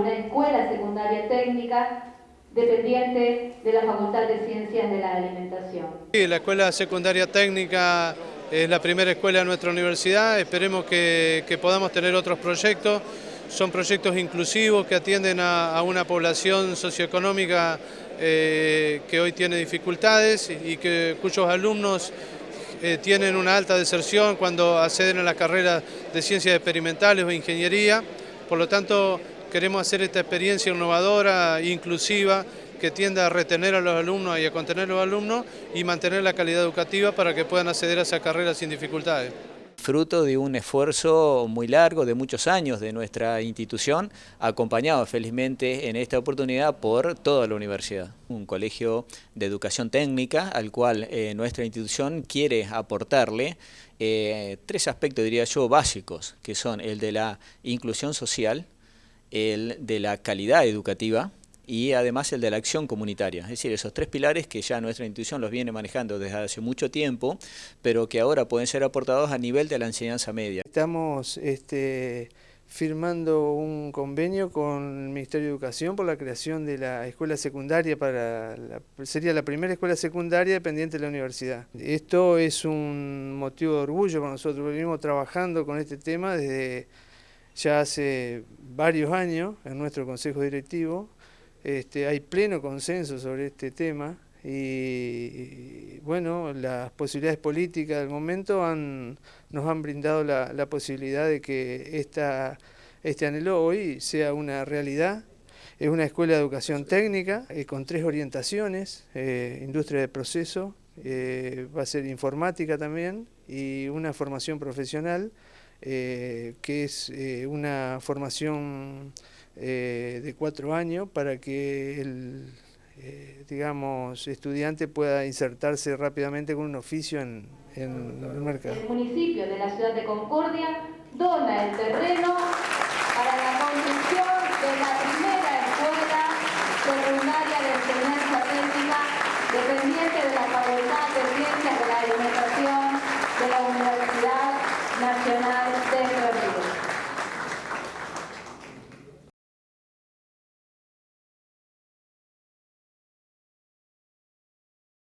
Una escuela secundaria técnica dependiente de la Facultad de Ciencias de la Alimentación. Sí, la Escuela Secundaria Técnica es la primera escuela de nuestra universidad, esperemos que, podamos tener otros proyectos, son proyectos inclusivos que atienden a, una población socioeconómica eh, que hoy tiene dificultades y que, cuyos alumnos eh, tienen una alta deserción cuando acceden a la carrera de ciencias experimentales o ingeniería, por lo tanto queremos hacer esta experiencia innovadora, inclusiva, que tienda a retener a los alumnos y a contener a los alumnos y mantener la calidad educativa para que puedan acceder a esa carrera sin dificultades fruto de un esfuerzo muy largo, de muchos años de nuestra institución, acompañado felizmente en esta oportunidad por toda la universidad. Un colegio de educación técnica al cual eh, nuestra institución quiere aportarle eh, tres aspectos, diría yo, básicos, que son el de la inclusión social, el de la calidad educativa y además el de la acción comunitaria. Es decir, esos tres pilares que ya nuestra institución los viene manejando desde hace mucho tiempo, pero que ahora pueden ser aportados a nivel de la enseñanza media. Estamos este, firmando un convenio con el Ministerio de Educación por la creación de la escuela secundaria para sería la primera escuela secundaria dependiente de la universidad. Esto es un motivo de orgullo para nosotros, venimos trabajando con este tema desde ya hace varios años en nuestro consejo directivo. Este, hay pleno consenso sobre este tema y, bueno, las posibilidades políticas del momento han, nos han brindado la, posibilidad de que esta, este anhelo hoy sea una realidad. Es una escuela de educación técnica eh, con tres orientaciones, eh, industria de proceso, eh, va a ser informática también y una formación profesional eh, que es eh, una formación eh, de cuatro años para que el eh, digamos, estudiante pueda insertarse rápidamente con un oficio en, en el mercado. El municipio de la ciudad de Concordia dona el terreno para la construcción de la primera escuela secundaria del primer